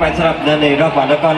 ไปสำหรับเดินในรอบวันแล้วก็